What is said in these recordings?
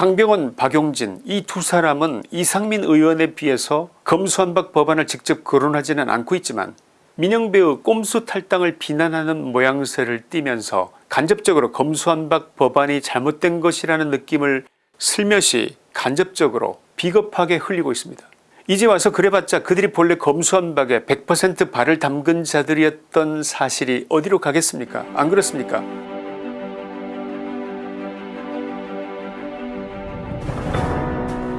강병원 박용진 이 두 사람은 이상민 의원에 비해서 검수한박 법안을 직접 거론하지는 않고 있지만 민영배의 꼼수 탈당을 비난하는 모양새를 띠면서 간접적으로 검수한박 법안이 잘못된 것이라는 느낌을 슬며시 간접적으로 비겁하게 흘리고 있습니다. 이제 와서 그래봤자 그들이 본래 검수한박에 100% 발을 담근 자들이었던 사실이 어디로 가겠습니까 안 그렇습니까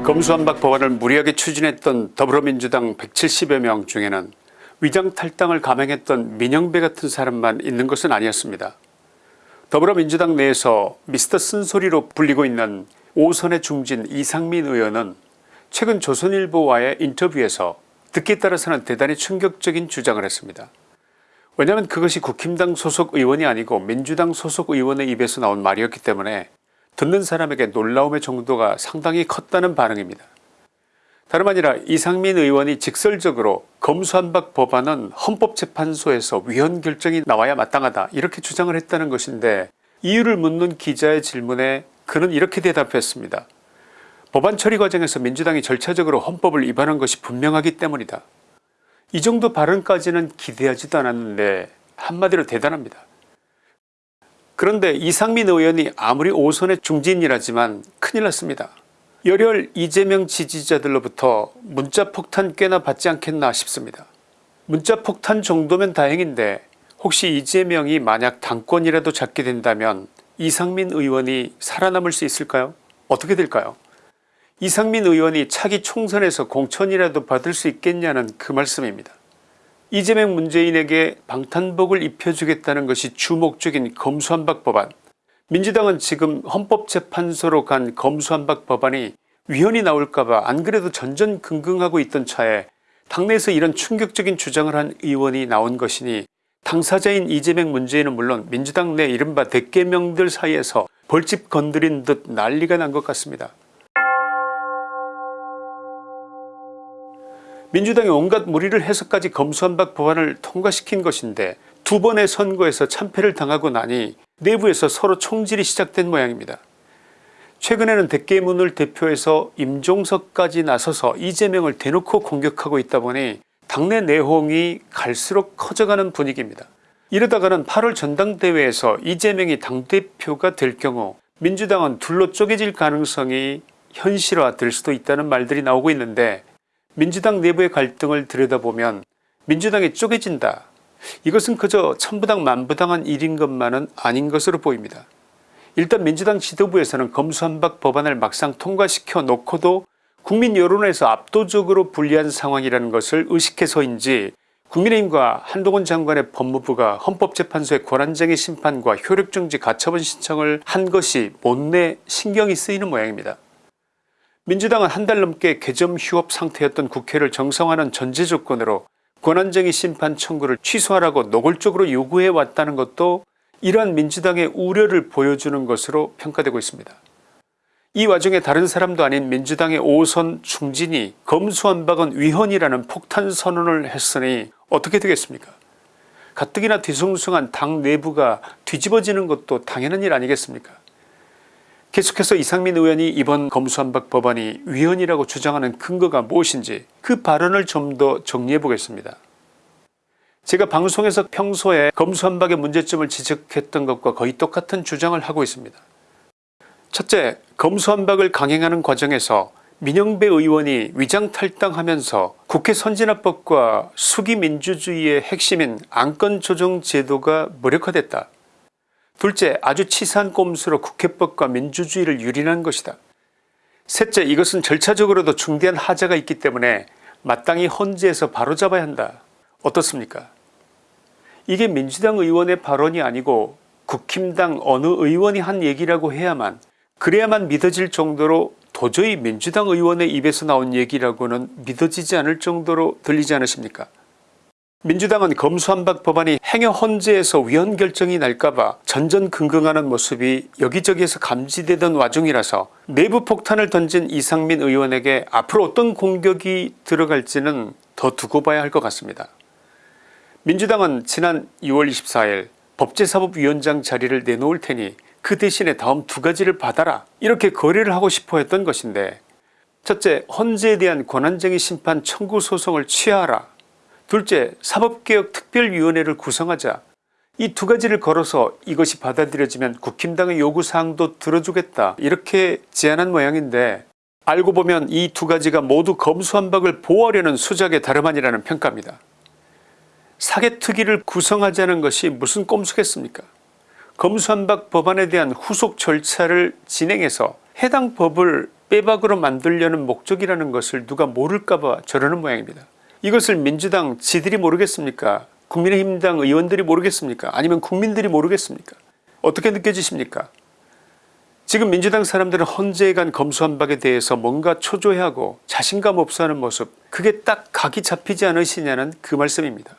검수한박 법안을 무리하게 추진했던 더불어민주당 170여 명 중에는 위장탈당을 감행했던 민영배 같은 사람만 있는 것은 아니었습니다. 더불어민주당 내에서 미스터 쓴소리로 불리고 있는 5선의 중진 이상민 의원은 최근 조선일보와의 인터뷰에서 듣기에 따라서는 대단히 충격적인 주장을 했습니다. 왜냐하면 그것이 국힘당 소속 의원이 아니고 민주당 소속 의원의 입에서 나온 말이었기 때문에 듣는 사람에게 놀라움의 정도가 상당히 컸다는 반응입니다. 다름 아니라 이상민 의원이 직설적으로 검수한박 법안은 헌법재판소에서 위헌 결정이 나와야 마땅하다 이렇게 주장을 했다는 것인데 이유를 묻는 기자의 질문에 그는 이렇게 대답했습니다. 법안 처리 과정에서 민주당이 절차적으로 헌법을 위반한 것이 분명하기 때문이다. 이 정도 발언까지는 기대하지도 않았는데 한마디로 대단합니다. 그런데 이상민 의원이 아무리 5선의 중진이라지만 큰일 났습니다. 열혈 이재명 지지자들로부터 문자폭탄 꽤나 받지 않겠나 싶습니다. 문자폭탄 정도면 다행인데 혹시 이재명이 만약 당권이라도 잡게 된다면 이상민 의원이 살아남을 수 있을까요 어떻게 될까요 이상민 의원이 차기 총선에서 공천이라도 받을 수 있겠냐는 그 말씀입니다. 이재명 문재인에게 방탄복을 입혀주겠다는 것이 주목적인 검수한박 법안 민주당은 지금 헌법재판소로 간 검수한박 법안이 위헌이 나올까봐 안 그래도 전전긍긍하고 있던 차에 당내에서 이런 충격적인 주장을 한 의원이 나온 것이니 당사자인 이재명 문재인은 물론 민주당 내 이른바 대개명들 사이에서 벌집 건드린 듯 난리가 난 것 같습니다. 민주당이 온갖 무리를 해서까지 검수한박 법안을 통과시킨 것인데 두 번의 선거에서 참패를 당하고 나니 내부에서 서로 총질이 시작된 모양입니다. 최근에는 대깨문을 대표해서 임종석까지 나서서 이재명을 대놓고 공격하고 있다 보니 당내 내홍이 갈수록 커져가는 분위기입니다. 이러다가는 8월 전당대회에서 이재명이 당대표가 될 경우 민주당은 둘로 쪼개질 가능성이 현실화될 수도 있다는 말들이 나오고 있는데 민주당 내부의 갈등을 들여다보면 민주당이 쪼개진다 이것은 그저 천부당 만부당한 일인 것만은 아닌 것으로 보입니다. 일단 민주당 지도부에서는 검수한박 법안을 막상 통과시켜 놓고도 국민 여론에서 압도적으로 불리한 상황이라는 것을 의식해서인지 국민의힘과 한동훈 장관의 법무부가 헌법재판소의 권한쟁의 심판과 효력정지 가처분 신청을 한 것이 못내 신경이 쓰이는 모양입니다. 민주당은 한 달 넘게 개점 휴업 상태였던 국회를 정상화하는 전제 조건으로 권한쟁의 심판 청구를 취소하라고 노골적으로 요구해 왔다는 것도 이러한 민주당의 우려를 보여주는 것으로 평가되고 있습니다. 이 와중에 다른 사람도 아닌 민주당의 5선 중진이 검수한박은 위헌이라는 폭탄 선언을 했으니 어떻게 되겠습니까 가뜩이나 뒤숭숭한 당 내부가 뒤집어지는 것도 당연한 일 아니겠습니까 계속해서 이상민 의원이 이번 검수한박 법안이 위헌이라고 주장하는 근거가 무엇인지 그 발언을 좀 더 정리해 보겠습니다. 제가 방송에서 평소에 검수한박의 문제점을 지적했던 것과 거의 똑같은 주장을 하고 있습니다. 첫째 검수한박을 강행하는 과정에서 민영배 의원이 위장탈당하면서 국회 선진화법과 수기민주주의의 핵심인 안건조정제도가 무력화됐다. 둘째 아주 치사한 꼼수로 국회법과 민주주의를 유린한 것이다. 셋째 이것은 절차적으로도 중대한 하자가 있기 때문에 마땅히 헌재에서 바로잡아야 한다. 어떻습니까 이게 민주당 의원의 발언이 아니고 국힘당 어느 의원이 한 얘기라고 해야만 그래야만 믿어질 정도로 도저히 민주당 의원의 입에서 나온 얘기라고는 믿어지지 않을 정도로 들리지 않으십니까 민주당은 검수한박 법안이 행여 헌재에서 위헌 결정이 날까봐 전전긍긍하는 모습이 여기저기에서 감지되던 와중이라서 내부 폭탄을 던진 이상민 의원에게 앞으로 어떤 공격이 들어갈지는 더 두고 봐야 할 것 같습니다. 민주당은 지난 6월 24일 법제사법위원장 자리를 내놓을 테니 그 대신에 다음 두 가지를 받아라 이렇게 거래를 하고 싶어 했던 것인데 첫째 헌재에 대한 권한쟁의 심판 청구 소송을 취하하라 둘째 사법개혁 특별위원회를 구성하자 이 두 가지를 걸어서 이것이 받아들여지면 국힘당의 요구사항도 들어주겠다 이렇게 제안한 모양인데 알고 보면 이 두 가지가 모두 검수한박을 보호하려는 수작의 다름 아니라는 평가입니다. 사개특위를 구성하자는 것이 무슨 꼼수겠습니까 검수한박 법안에 대한 후속 절차를 진행해서 해당 법을 빼박으로 만들려는 목적이라는 것을 누가 모를까봐 저러는 모양입니다. 이것을 민주당 지들이 모르겠습니까 국민의힘당 의원들이 모르겠습니까 아니면 국민들이 모르겠습니까 어떻게 느껴지십니까 지금 민주당 사람들은 헌재에 간 검수한박에 대해서 뭔가 초조해하고 자신감 없어하는 모습 그게 딱 각이 잡히지 않으시냐는 그 말씀입니다.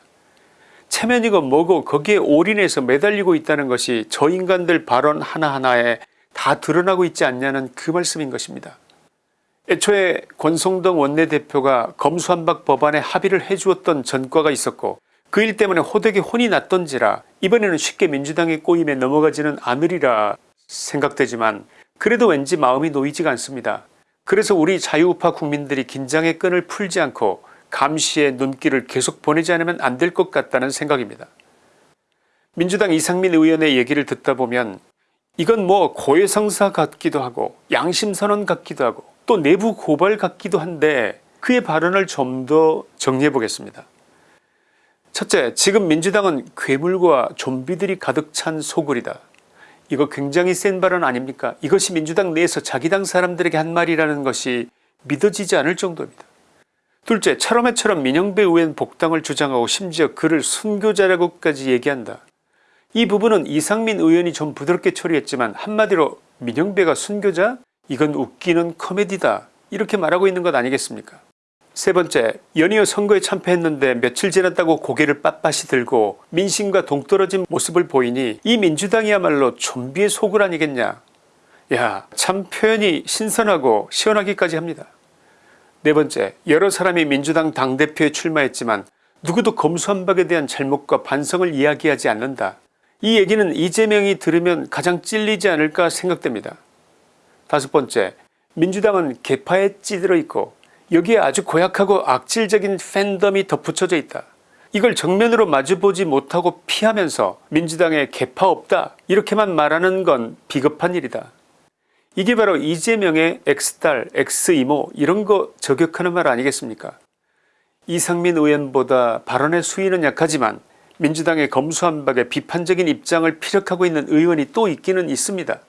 체면이고 뭐고 거기에 올인해서 매달리고 있다는 것이 저 인간들 발언 하나하나에 다 드러나고 있지 않냐는 그 말씀인 것입니다. 애초에 권성동 원내대표가 검수한박 법안에 합의를 해주었던 전과가 있었고 그 일 때문에 호되게 혼이 났던지라 이번에는 쉽게 민주당의 꼬임에 넘어가지는 않으리라 생각되지만 그래도 왠지 마음이 놓이지가 않습니다. 그래서 우리 자유우파 국민들이 긴장의 끈을 풀지 않고 감시의 눈길을 계속 보내지 않으면 안 될 것 같다는 생각입니다. 민주당 이상민 의원의 얘기를 듣다 보면 이건 뭐 고해성사 같기도 하고 양심선언 같기도 하고 또 내부 고발 같기도 한데 그의 발언을 좀 더 정리해 보겠습니다. 첫째 지금 민주당은 괴물과 좀비들이 가득 찬 소굴이다. 이거 굉장히 센 발언 아닙니까 이것이 민주당 내에서 자기 당 사람들에게 한 말이라는 것이 믿어지지 않을 정도입니다. 둘째 차롬해처럼 민영배 의원 복당을 주장하고 심지어 그를 순교자라고까지 얘기한다. 이 부분은 이상민 의원이 좀 부드럽게 처리했지만 한마디로 민영배가 순교자? 이건 웃기는 코미디다 이렇게 말하고 있는 것 아니겠습니까 세 번째 연이어 선거에 참패했는데 며칠 지났다고 고개를 빳빳이 들고 민심과 동떨어진 모습을 보이니 이 민주당이야말로 좀비의 속을 아니겠냐 야 참 표현이 신선하고 시원하기까지 합니다. 네 번째 여러 사람이 민주당 당대표에 출마했지만 누구도 검수한박에 대한 잘못과 반성을 이야기하지 않는다. 이 얘기는 이재명이 들으면 가장 찔리지 않을까 생각됩니다. 다섯 번째 민주당은 개파에 찌들어 있고 여기에 아주 고약하고 악질적인 팬덤이 덧붙여져 있다. 이걸 정면으로 마주보지 못하고 피하면서 민주당에 개파 없다 이렇게만 말하는 건 비겁한 일이다. 이게 바로 이재명의 X딸 X이모 이런 거 저격하는 말 아니겠습니까 이상민 의원보다 발언의 수위는 약하지만 민주당의 검수한박에 비판적인 입장을 피력하고 있는 의원이 또 있기는 있습니다.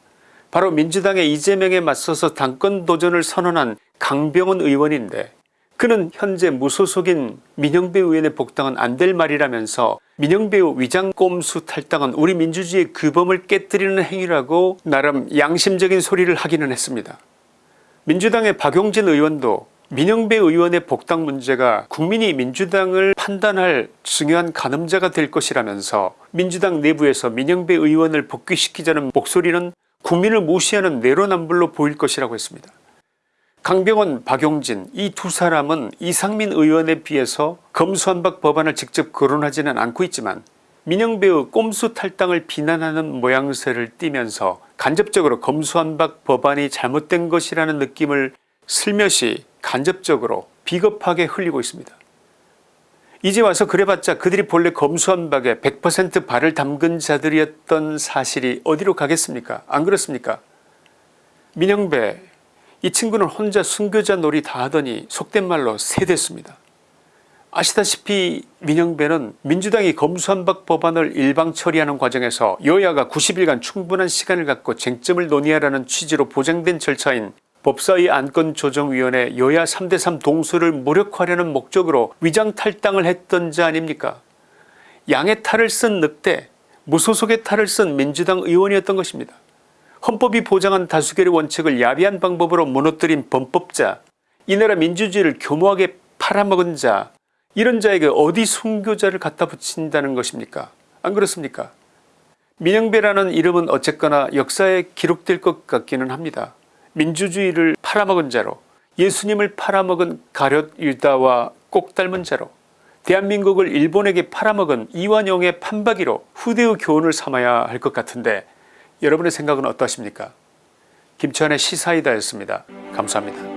바로 민주당의 이재명에 맞서서 당권 도전을 선언한 강병원 의원인데 그는 현재 무소속인 민영배 의원의 복당은 안 될 말이라면서 민영배의 위장 꼼수 탈당은 우리 민주주의의 규범을 깨뜨리는 행위라고 나름 양심적인 소리를 하기는 했습니다. 민주당의 박용진 의원도 민영배 의원의 복당 문제가 국민이 민주당을 판단할 중요한 가늠자가 될 것이라면서 민주당 내부에서 민영배 의원을 복귀시키자는 목소리는 국민을 무시하는 내로남불로 보일 것이라고 했습니다. 강병원 박용진 이 두 사람은 이상민 의원에 비해서 검수한박 법안을 직접 거론하지는 않고 있지만 민영배의 꼼수 탈당을 비난하는 모양새를 띠면서 간접적으로 검수한박 법안이 잘못된 것이라는 느낌을 슬며시 간접적으로 비겁하게 흘리고 있습니다. 이제 와서 그래봤자 그들이 본래 검수한 박에 100% 발을 담근 자들이었던 사실이 어디로 가겠습니까 안 그렇습니까 민영배 이 친구는 혼자 순교자 놀이 다 하더니 속된 말로 세됐습니다. 아시다시피 민영배는 민주당이 검수한박 법안을 일방 처리하는 과정에서 여야가 90일간 충분한 시간을 갖고 쟁점을 논의하라는 취지로 보장된 절차인 법사위 안건조정위원회 여야 3대3 동수를 무력화하려는 목적으로 위장탈당을 했던 자 아닙니까 양의 탈을 쓴 늑대 무소속의 탈을 쓴 민주당 의원이었던 것입니다. 헌법이 보장한 다수결의 원칙을 야비한 방법으로 무너뜨린 범법자 이 나라 민주주의를 교모하게 팔아먹은 자 이런 자에게 어디 순교자를 갖다 붙인다는 것입니까 안 그렇습니까 민영배라는 이름은 어쨌거나 역사에 기록될 것 같기는 합니다. 민주주의를 팔아먹은 자로 예수님을 팔아먹은 가룟 유다와 꼭 닮은 자로 대한민국을 일본에게 팔아먹은 이완용의 판박이로 후대의 교훈을 삼아야 할 것 같은데 여러분의 생각은 어떠십니까 김치환의 시사이다였습니다. 감사합니다.